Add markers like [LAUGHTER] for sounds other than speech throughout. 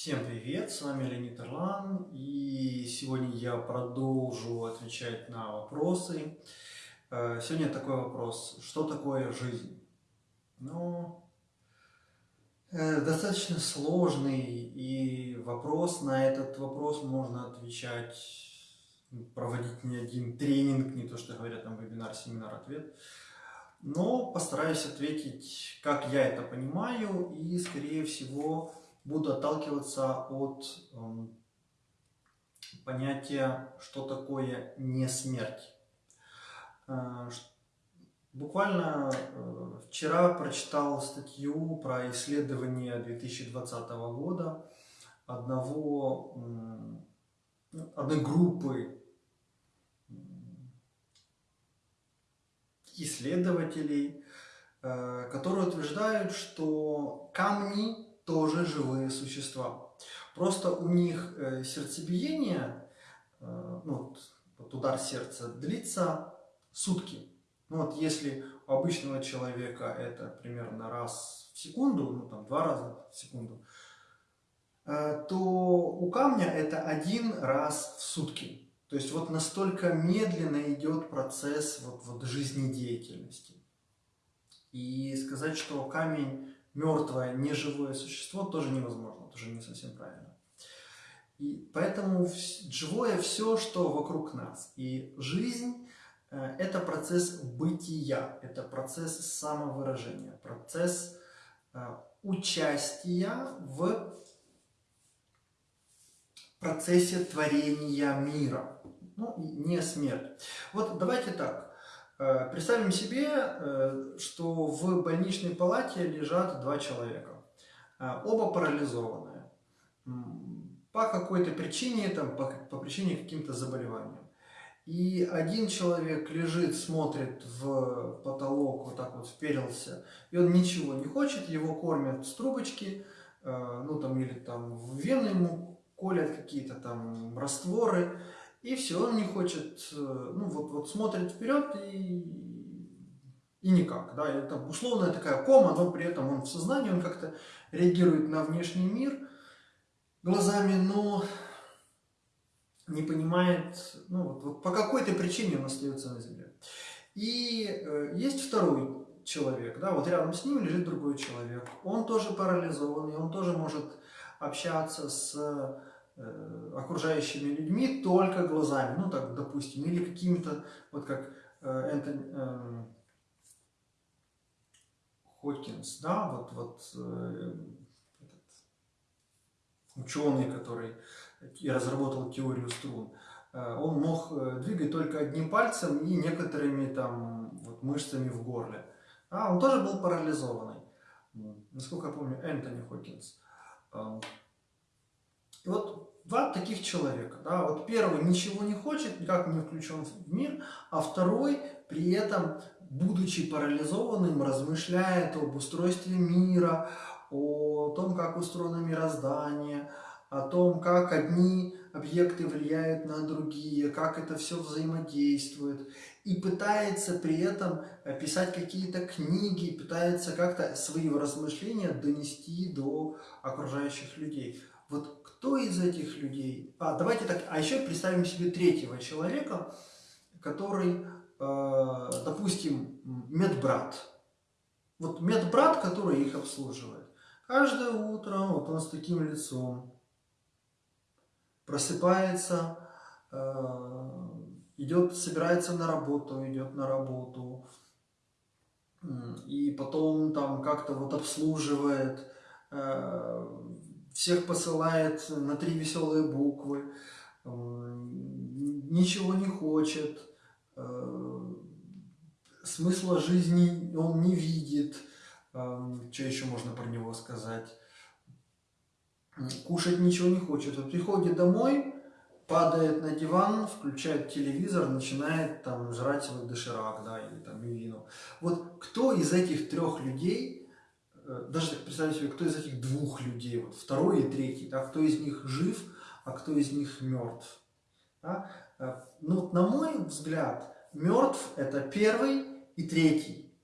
Всем привет, с вами Леонид Ирлан, и сегодня я продолжу отвечать на вопросы. Э, сегодня такой вопрос, что такое жизнь? Ну, э, достаточно сложный, и вопрос, на этот вопрос можно отвечать, проводить не один тренинг, не то, что говорят там вебинар, семинар, ответ. Но постараюсь ответить, как я это понимаю, и, скорее всего, буду отталкиваться от э, понятия, что такое не смерть. Э, буквально э, вчера прочитал статью про исследование 2020 года одного, одной группы исследователей, э, которые утверждают, что камни тоже живые существа. Просто у них э, сердцебиение, э, ну, вот удар сердца длится сутки. Ну вот если у обычного человека это примерно раз в секунду, ну там два раза в секунду, э, то у камня это один раз в сутки. То есть вот настолько медленно идет процесс вот, вот жизнедеятельности. И сказать, что камень мертвое, неживое существо тоже невозможно, тоже не совсем правильно. И поэтому живое все, что вокруг нас. И жизнь э, – это процесс бытия, это процесс самовыражения, процесс э, участия в процессе творения мира. Ну, не смерть. Вот давайте так. Э, представим себе, э, что в больничной палате лежат два человека. Э, оба парализованные. По какой-то причине, там, по, по причине каким-то заболеваниям. И один человек лежит, смотрит в потолок, вот так вот вперился, и он ничего не хочет, его кормят с трубочки, ну там или там в вены ему колят какие-то там растворы, и все, он не хочет, э, ну вот, вот смотрит вперед и, и никак, да, это условная такая кома, но при этом он в сознании, он как-то реагирует на внешний мир глазами, но не понимает, ну вот, вот по какой-то причине он остается на земле. И э, есть второй человек, да, вот рядом с ним лежит другой человек, он тоже парализованный, он тоже может общаться с окружающими людьми только глазами, ну так, допустим, или какими-то, вот как э, Энтони э, Хокинс, да, вот, вот э, этот ученый, который и разработал теорию струн, э, он мог э, двигать только одним пальцем и некоторыми там вот, мышцами в горле. А, он тоже был парализованный. Насколько я помню, Энтони Хокинс. И вот два таких человека. Да? Вот первый ничего не хочет, никак не включен в мир, а второй при этом, будучи парализованным, размышляет об устройстве мира, о том, как устроено мироздание, о том, как одни объекты влияют на другие, как это все взаимодействует. И пытается при этом писать какие-то книги, пытается как-то свои размышления донести до окружающих людей. Вот кто из этих людей... А, давайте так, а еще представим себе третьего человека, который, э, допустим, медбрат. Вот медбрат, который их обслуживает. Каждое утро вот он с таким лицом просыпается, э, идет, собирается на работу, идет на работу, и потом там как-то вот обслуживает, э, всех посылает на три веселые буквы, ничего не хочет, э, смысла жизни он не видит, что еще можно про него сказать, кушать ничего не хочет. Вот приходит домой, падает на диван, включает телевизор, начинает там жрать свой доширак, да, или там мивину. Вот кто из этих трех людей Э, даже представить себе, кто из этих двух людей, вот второй и третий, да, кто из них жив, а кто из них мертв. Да? Э, ну, на мой взгляд, мертв это первый и третий,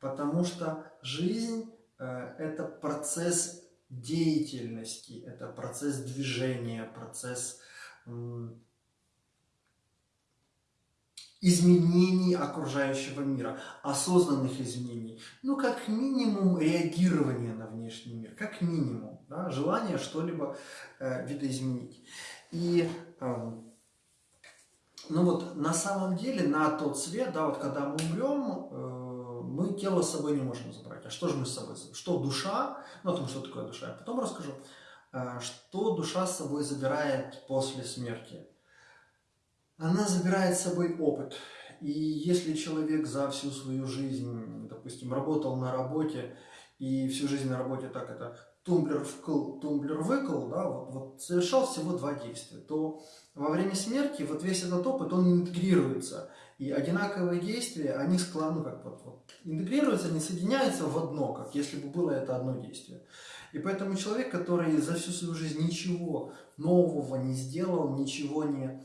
потому что жизнь э, это процесс деятельности, это процесс движения, процесс изменений окружающего мира, осознанных изменений. Ну, как минимум, реагирование на внешний мир, как минимум, да, желание что-либо э, видоизменить. И, э, ну вот, на самом деле, на тот свет, да, вот когда мы умрем, э, мы тело с собой не можем забрать. А что же мы с собой забираем? Что душа, ну, о том, что такое душа, я потом расскажу. Э, что душа с собой забирает после смерти? Она забирает с собой опыт. И если человек за всю свою жизнь, допустим, работал на работе, и всю жизнь на работе так это тумблер вкл, тумблер выкл, да, вот, вот совершал всего два действия, то во время смерти вот весь этот опыт, он интегрируется. И одинаковые действия, они склонны, как вот, вот интегрируются, они соединяются в одно, как если бы было это одно действие. И поэтому человек, который за всю свою жизнь ничего нового не сделал, ничего не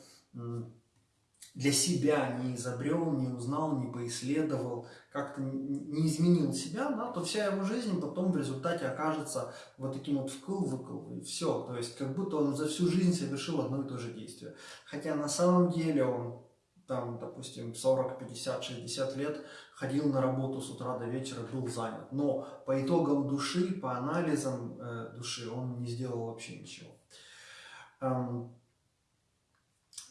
для себя не изобрел, не узнал, не поисследовал, как-то не изменил себя, да, то вся его жизнь потом в результате окажется вот таким вот вкл-выкл, и все. То есть как будто он за всю жизнь совершил одно и то же действие. Хотя на самом деле он там, допустим, 40, 50, 60 лет ходил на работу с утра до вечера, был занят. Но по итогам души, по анализам э, души он не сделал вообще ничего.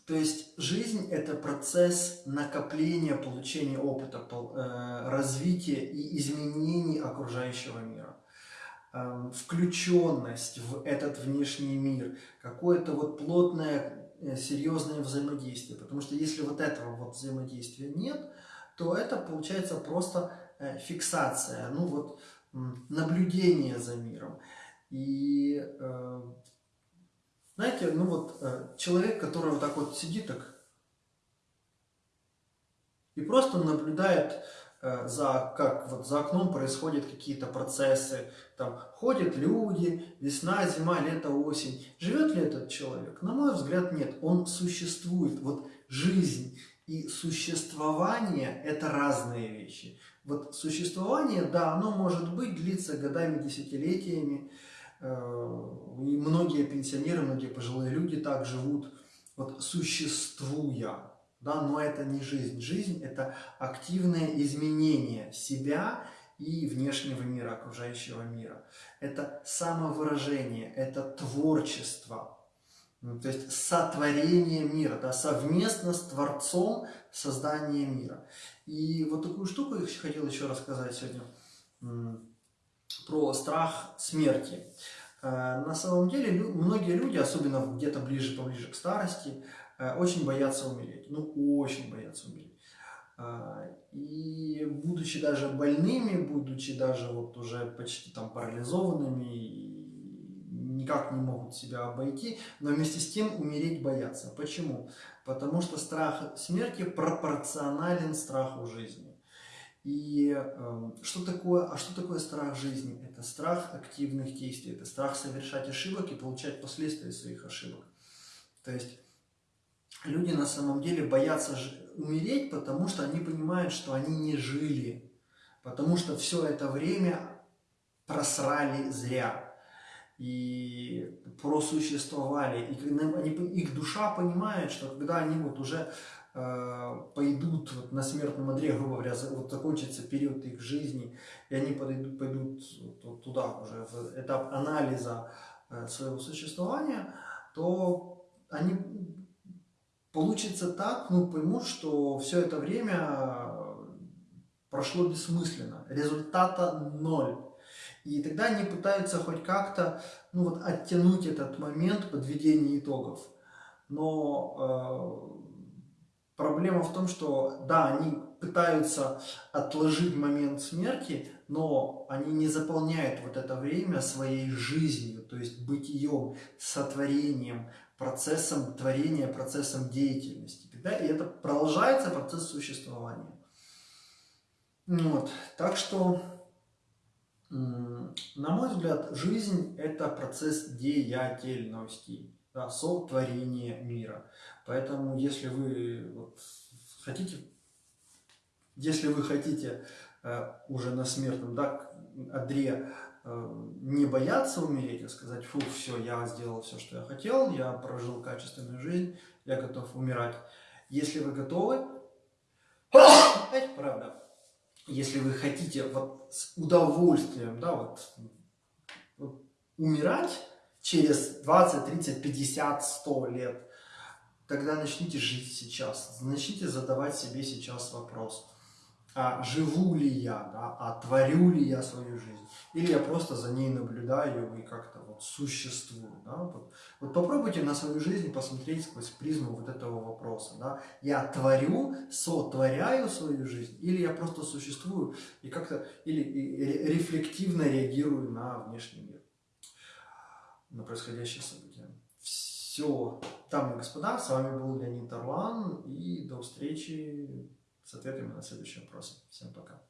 То есть жизнь – это процесс накопления, получения опыта, э, развития и изменений окружающего мира. Эм, включенность в этот внешний мир, какое-то вот плотное, э, серьезное взаимодействие. Потому что если вот этого вот взаимодействия нет, то это получается просто э, фиксация, ну вот наблюдение за миром. И знаете, ну вот э, человек, который вот так вот сидит так и просто наблюдает э, за, как вот за окном происходят какие-то процессы, там ходят люди, весна, зима, лето, осень. Живет ли этот человек? На мой взгляд, нет. Он существует. Вот жизнь и существование – это разные вещи. Вот существование, да, оно может быть, длиться годами, десятилетиями, и многие пенсионеры, многие пожилые люди так живут, вот существуя, да, но это не жизнь. Жизнь – это активное изменение себя и внешнего мира, окружающего мира. Это самовыражение, это творчество, то есть сотворение мира, да, совместно с Творцом создание мира. И вот такую штуку я хотел еще рассказать сегодня про страх смерти. Э, на самом деле многие люди, особенно где-то ближе, поближе к старости, э, очень боятся умереть. Ну, очень боятся умереть. Э, и будучи даже больными, будучи даже вот уже почти там парализованными, никак не могут себя обойти, но вместе с тем умереть боятся. Почему? Потому что страх смерти пропорционален страху жизни. И э, что такое, а что такое страх жизни? Это страх активных действий, это страх совершать ошибок и получать последствия своих ошибок. То есть люди на самом деле боятся умереть, потому что они понимают, что они не жили, потому что все это время просрали зря и просуществовали. И они, их душа понимает, что когда они вот уже пойдут вот на смертном одре, грубо говоря, вот закончится период их жизни, и они подойдут, пойдут туда уже, в этап анализа э, своего существования, то они получится так, ну, поймут, что все это время прошло бессмысленно, результата ноль. И тогда они пытаются хоть как-то ну, вот, оттянуть этот момент подведения итогов. Но э, Проблема в том, что да, они пытаются отложить момент смерти, но они не заполняют вот это время своей жизнью, то есть бытием, сотворением, процессом творения, процессом деятельности. Да? И это продолжается процесс существования. Вот. Так что, на мой взгляд, жизнь – это процесс деятельности да, сотворение мира. Поэтому, если вы вот, хотите, если вы хотите э, уже на смертном да, одре э, не бояться умереть, а сказать, фу, все, я сделал все, что я хотел, я прожил качественную жизнь, я готов умирать. Если вы готовы, [COUGHS] правда, если вы хотите вот с удовольствием, да, вот умирать через 20, 30, 50, 100 лет, тогда начните жить сейчас, начните задавать себе сейчас вопрос, а живу ли я, да, а творю ли я свою жизнь, или я просто за ней наблюдаю и как-то вот существую. Да? Вот, вот попробуйте на свою жизнь посмотреть сквозь призму вот этого вопроса. Да? Я творю, сотворяю свою жизнь, или я просто существую и как-то или и рефлективно реагирую на внешний мир, на происходящее события. Все, дамы и господа, с вами был Леонид Орлан, и до встречи с ответами на следующие вопросы. Всем пока.